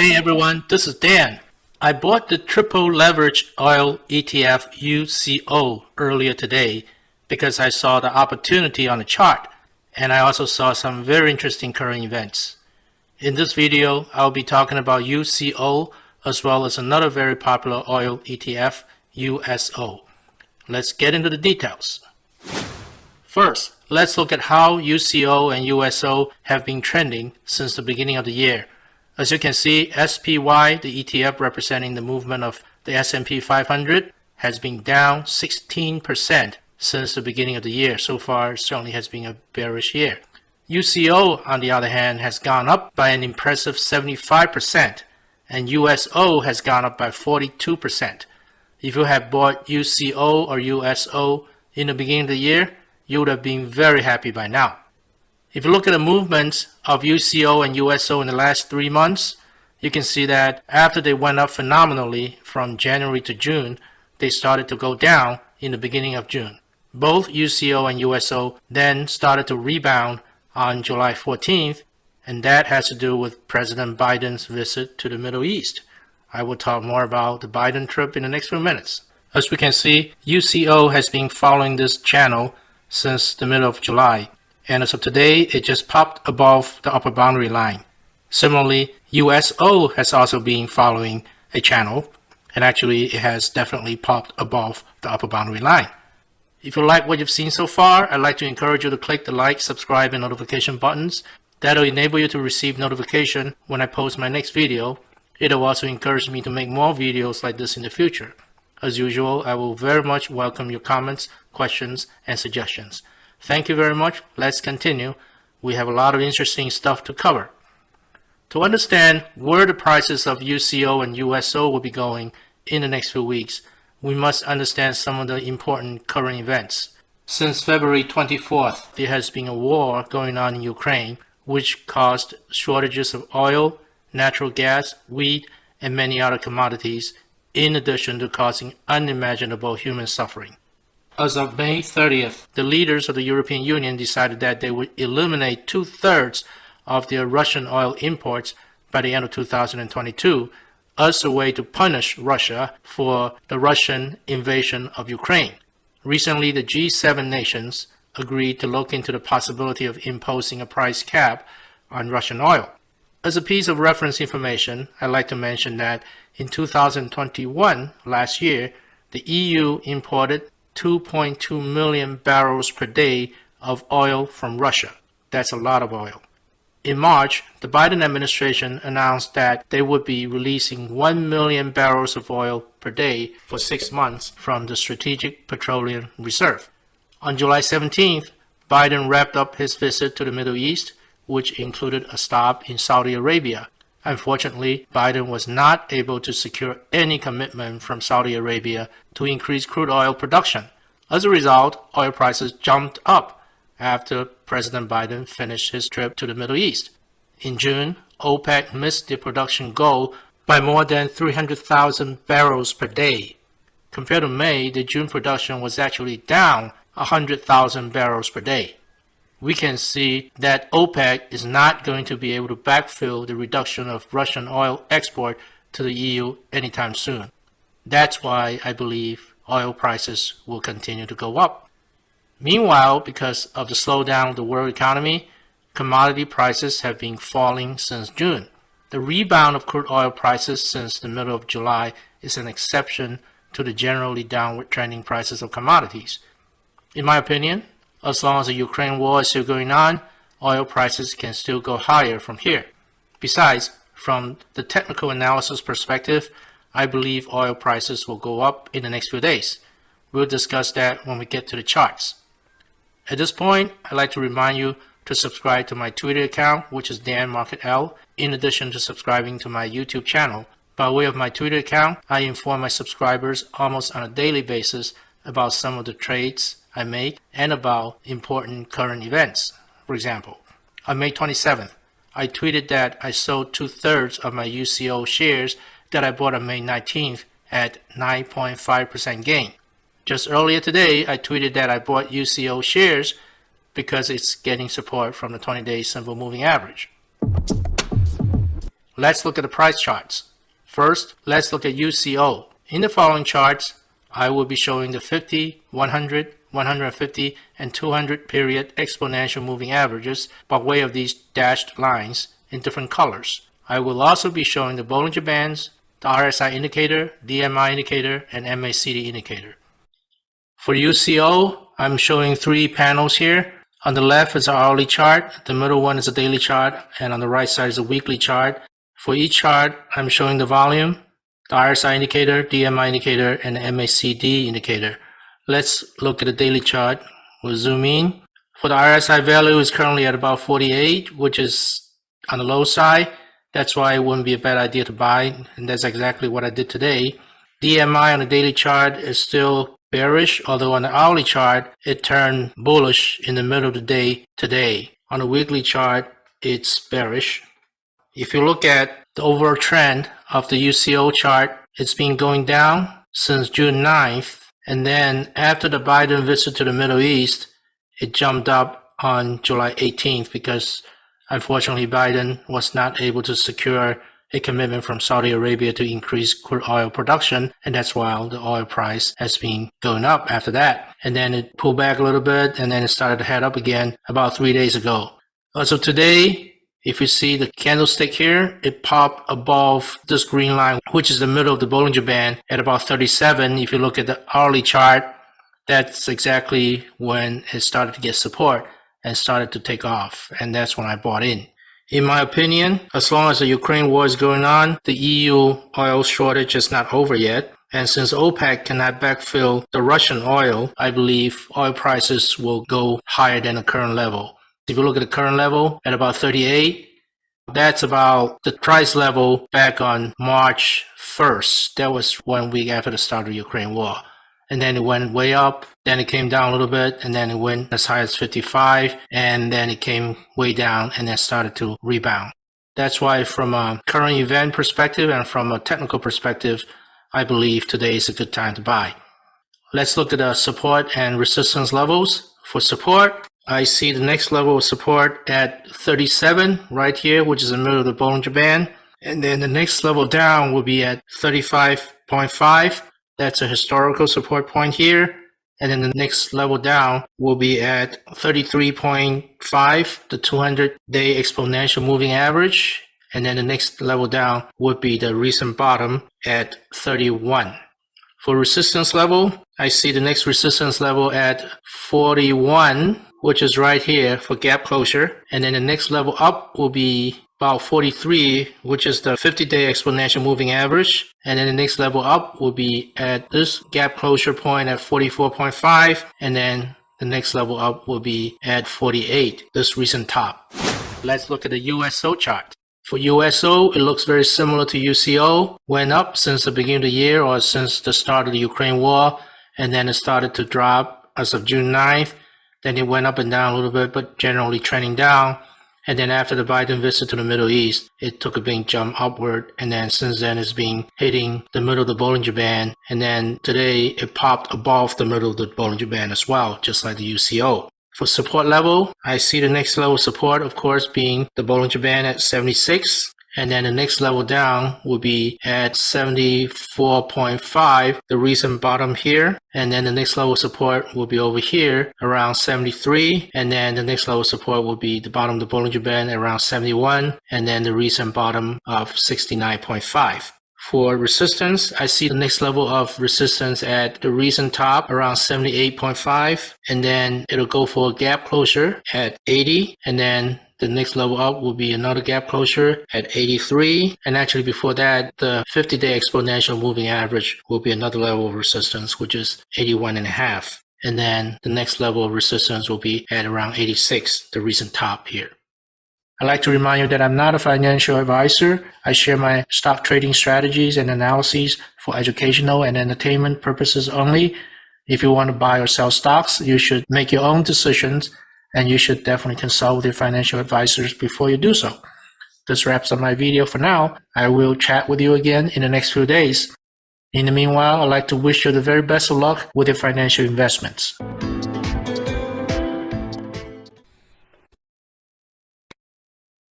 Hey everyone, this is Dan. I bought the triple leverage oil ETF UCO earlier today because I saw the opportunity on the chart and I also saw some very interesting current events. In this video, I'll be talking about UCO as well as another very popular oil ETF, USO. Let's get into the details. First, let's look at how UCO and USO have been trending since the beginning of the year. As you can see, SPY, the ETF representing the movement of the S&P 500, has been down 16% since the beginning of the year. So far, certainly has been a bearish year. UCO, on the other hand, has gone up by an impressive 75%, and USO has gone up by 42%. If you had bought UCO or USO in the beginning of the year, you would have been very happy by now. If you look at the movements of UCO and USO in the last three months, you can see that after they went up phenomenally from January to June, they started to go down in the beginning of June. Both UCO and USO then started to rebound on July 14th, and that has to do with President Biden's visit to the Middle East. I will talk more about the Biden trip in the next few minutes. As we can see, UCO has been following this channel since the middle of July and as of today, it just popped above the upper boundary line. Similarly, USO has also been following a channel, and actually it has definitely popped above the upper boundary line. If you like what you've seen so far, I'd like to encourage you to click the like, subscribe, and notification buttons. That'll enable you to receive notification when I post my next video. It'll also encourage me to make more videos like this in the future. As usual, I will very much welcome your comments, questions, and suggestions. Thank you very much. Let's continue. We have a lot of interesting stuff to cover. To understand where the prices of UCO and USO will be going in the next few weeks, we must understand some of the important current events. Since February 24th, there has been a war going on in Ukraine, which caused shortages of oil, natural gas, wheat, and many other commodities, in addition to causing unimaginable human suffering. As of May 30th, the leaders of the European Union decided that they would eliminate two-thirds of their Russian oil imports by the end of 2022 as a way to punish Russia for the Russian invasion of Ukraine. Recently, the G7 nations agreed to look into the possibility of imposing a price cap on Russian oil. As a piece of reference information, I'd like to mention that in 2021, last year, the EU imported 2.2 million barrels per day of oil from Russia. That's a lot of oil. In March, the Biden administration announced that they would be releasing 1 million barrels of oil per day for six months from the Strategic Petroleum Reserve. On July 17th, Biden wrapped up his visit to the Middle East, which included a stop in Saudi Arabia. Unfortunately, Biden was not able to secure any commitment from Saudi Arabia to increase crude oil production. As a result, oil prices jumped up after President Biden finished his trip to the Middle East. In June, OPEC missed the production goal by more than 300,000 barrels per day. Compared to May, the June production was actually down 100,000 barrels per day we can see that OPEC is not going to be able to backfill the reduction of Russian oil export to the EU anytime soon. That's why I believe oil prices will continue to go up. Meanwhile, because of the slowdown of the world economy, commodity prices have been falling since June. The rebound of crude oil prices since the middle of July is an exception to the generally downward trending prices of commodities. In my opinion, as long as the Ukraine war is still going on, oil prices can still go higher from here. Besides, from the technical analysis perspective, I believe oil prices will go up in the next few days. We'll discuss that when we get to the charts. At this point, I'd like to remind you to subscribe to my Twitter account, which is Dan Market L, in addition to subscribing to my YouTube channel. By way of my Twitter account, I inform my subscribers almost on a daily basis about some of the trades I make and about important current events. For example, on May 27th, I tweeted that I sold two-thirds of my UCO shares that I bought on May 19th at 9.5% gain. Just earlier today, I tweeted that I bought UCO shares because it's getting support from the 20-day simple moving average. let's look at the price charts. First, let's look at UCO. In the following charts, I will be showing the 50, 100, 150, and 200 period exponential moving averages by way of these dashed lines in different colors. I will also be showing the Bollinger Bands, the RSI indicator, DMI indicator, and MACD indicator. For UCO, I'm showing three panels here. On the left is our hourly chart, the middle one is a daily chart, and on the right side is a weekly chart. For each chart, I'm showing the volume, the RSI indicator, DMI indicator, and the MACD indicator. Let's look at the daily chart. We'll zoom in. For the RSI value is currently at about 48, which is on the low side. That's why it wouldn't be a bad idea to buy, and that's exactly what I did today. DMI on the daily chart is still bearish, although on the hourly chart, it turned bullish in the middle of the day today. On the weekly chart, it's bearish. If you look at the overall trend of the UCO chart, it's been going down since June 9th, and then after the Biden visit to the Middle East, it jumped up on July 18th because Unfortunately, Biden was not able to secure a commitment from Saudi Arabia to increase crude oil production, and that's why the oil price has been going up after that. And then it pulled back a little bit, and then it started to head up again about three days ago. Also today, if you see the candlestick here, it popped above this green line, which is the middle of the Bollinger Band at about 37. If you look at the hourly chart, that's exactly when it started to get support and started to take off. And that's when I bought in. In my opinion, as long as the Ukraine war is going on, the EU oil shortage is not over yet. And since OPEC cannot backfill the Russian oil, I believe oil prices will go higher than the current level. If you look at the current level at about 38, that's about the price level back on March 1st. That was one week after the start of the Ukraine war and then it went way up. Then it came down a little bit, and then it went as high as 55, and then it came way down, and then started to rebound. That's why, from a current event perspective and from a technical perspective, I believe today is a good time to buy. Let's look at the support and resistance levels. For support, I see the next level of support at 37 right here, which is the middle of the Bollinger Band. And then the next level down will be at 35.5 that's a historical support point here. And then the next level down will be at 33.5, the 200 day exponential moving average. And then the next level down would be the recent bottom at 31. For resistance level, I see the next resistance level at 41, which is right here for gap closure. And then the next level up will be about 43, which is the 50-day exponential moving average. And then the next level up will be at this gap closure point at 44.5. And then the next level up will be at 48, this recent top. Let's look at the USO chart. For USO, it looks very similar to UCO. Went up since the beginning of the year or since the start of the Ukraine war. And then it started to drop as of June 9th. Then it went up and down a little bit, but generally trending down. And then after the Biden visit to the Middle East, it took a big jump upward. And then since then, it's been hitting the middle of the Bollinger Band. And then today, it popped above the middle of the Bollinger Band as well, just like the UCO. For support level, I see the next level support, of course, being the Bollinger Band at 76. And then the next level down will be at 74.5, the recent bottom here. And then the next level support will be over here around 73. And then the next level support will be the bottom of the Bollinger Band around 71. And then the recent bottom of 69.5. For resistance, I see the next level of resistance at the recent top around 78.5 and then it'll go for a gap closure at 80 and then the next level up will be another gap closure at 83. And actually before that, the 50-day exponential moving average will be another level of resistance, which is 81 and a half. And then the next level of resistance will be at around 86, the recent top here. I'd like to remind you that I'm not a financial advisor. I share my stock trading strategies and analyses for educational and entertainment purposes only. If you want to buy or sell stocks, you should make your own decisions and you should definitely consult with your financial advisors before you do so. This wraps up my video for now. I will chat with you again in the next few days. In the meanwhile, I'd like to wish you the very best of luck with your financial investments.